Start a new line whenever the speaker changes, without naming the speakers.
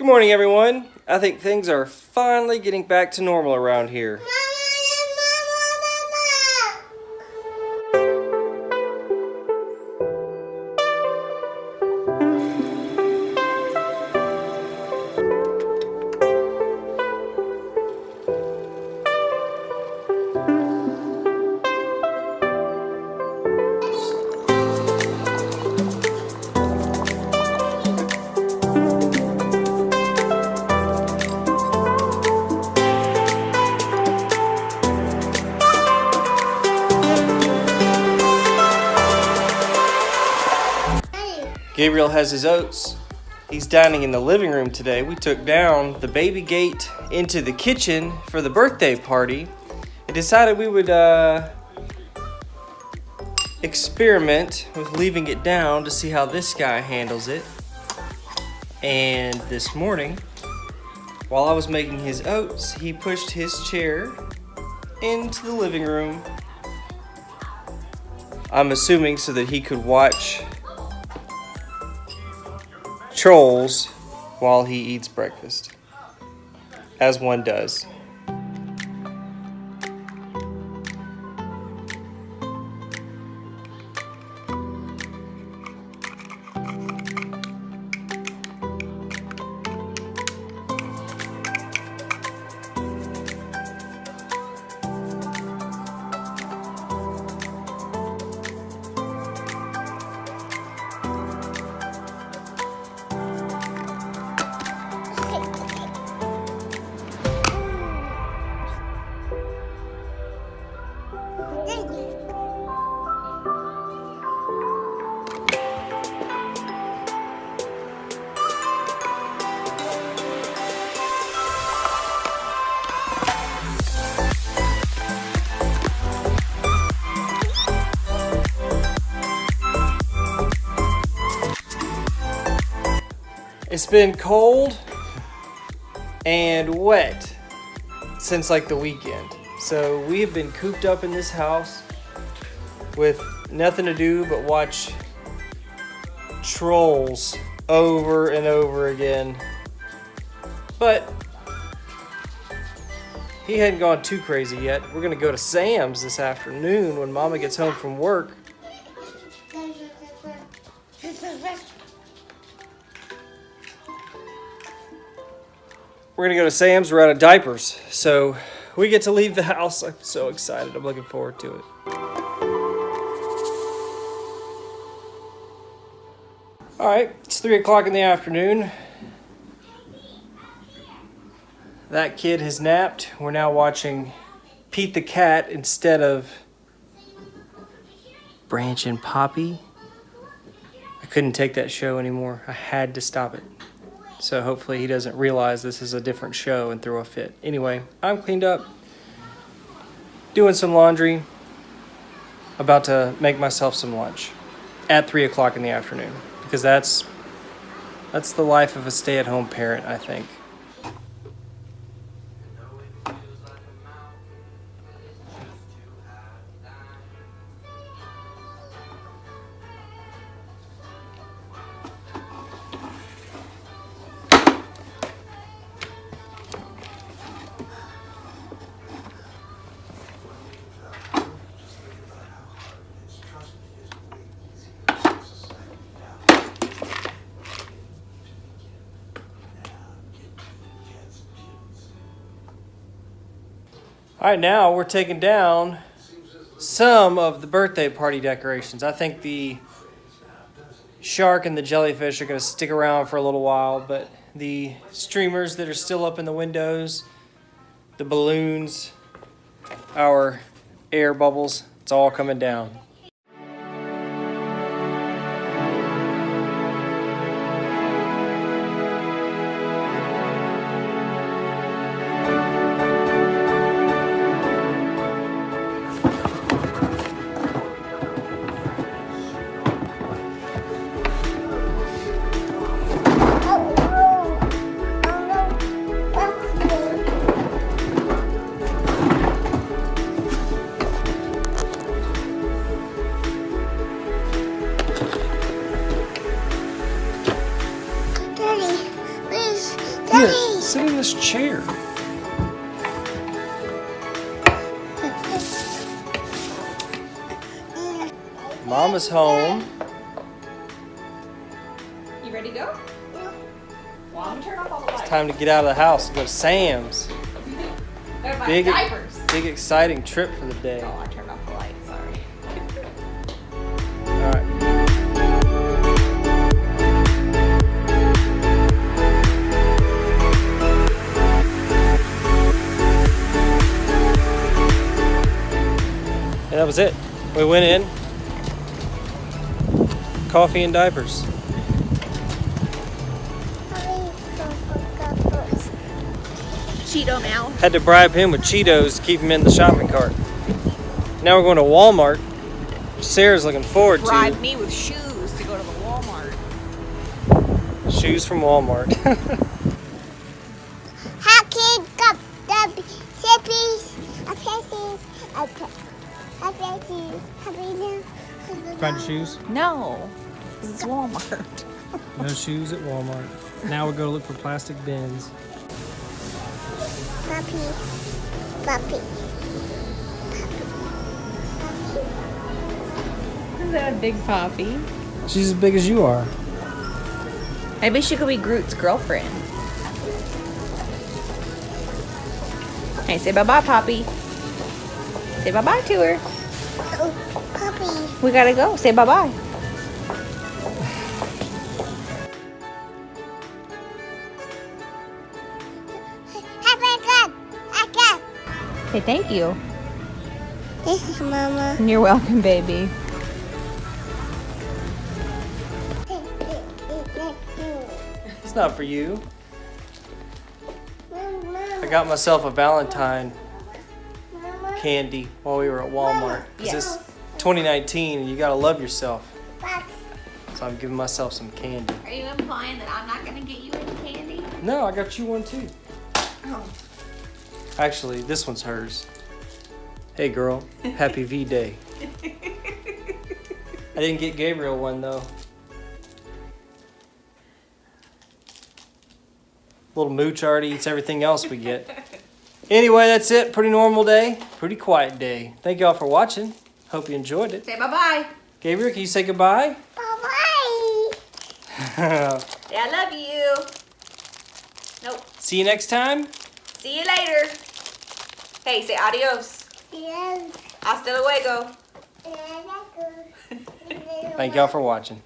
Good morning, everyone. I think things are finally getting back to normal around here. Gabriel has his oats. He's dining in the living room today. We took down the baby gate into the kitchen for the birthday party and decided we would uh, experiment with leaving it down to see how this guy handles it. And this morning, while I was making his oats, he pushed his chair into the living room. I'm assuming so that he could watch trolls while he eats breakfast, as one does. It's been cold and wet since like the weekend. So we have been cooped up in this house with nothing to do but watch trolls over and over again. But he hadn't gone too crazy yet. We're gonna go to Sam's this afternoon when Mama gets home from work. We're gonna go to Sam's. We're out of diapers, so we get to leave the house. I'm so excited. I'm looking forward to it. All right, it's three o'clock in the afternoon. That kid has napped. We're now watching Pete the Cat instead of Branch and Poppy. I couldn't take that show anymore. I had to stop it. So hopefully he doesn't realize this is a different show and throw a fit. Anyway, I'm cleaned up, doing some laundry, about to make myself some lunch at three o'clock in the afternoon because that's that's the life of a stay-at-home parent, I think. All right, now we're taking down some of the birthday party decorations. I think the shark and the jellyfish are going to stick around for a little while, but the streamers that are still up in the windows, the balloons, our air bubbles, it's all coming down. Sit in this chair. Mama's home.
You ready to go? Well, I'm turn off all the lights.
Time to get out of the house and go to Sam's. Big,
diapers.
big exciting trip for the day.
Oh,
was it. We went in. Coffee and diapers.
Cheeto now.
Had to bribe him with Cheetos to keep him in the shopping cart. Now we're going to Walmart. Sarah's looking forward to.
Bribe
to
me with shoes to go to the Walmart.
shoes from Walmart. Find shoes?
No, 'cause it's Walmart.
No shoes at Walmart. Now we go to look for plastic bins.
Puppy, puppy.
Is that a big poppy?
She's as big as you are.
Maybe she could be Groot's girlfriend. Hey, say bye bye, Poppy. Say bye bye to her.
Oh. Puppy.
We gotta go. Say bye bye.
Happy cup, a cup.
Thank you.
This is Mama.
You're welcome, baby.
It's not for you. I got myself a Valentine candy while we were at Walmart. Because
Yes.
It's 2019 and you gotta love yourself. So I'm giving myself some candy.
Are you implying that I'm not gonna get you any candy?
No, I got you one too.
Oh.
Actually, this one's hers. Hey girl, happy V Day. I didn't get Gabriel one though. Little mooch already eats everything else we get. Anyway, that's it. Pretty normal day. Pretty quiet day. Thank y'all for watching. Hope you enjoyed it.
Say bye bye.
Gabriel, can you say goodbye?
Bye-bye.
Say I love you. Nope.
See you next time.
See you later. Hey, say adios.
Yes.
Hasta luego.
Thank y'all for watching.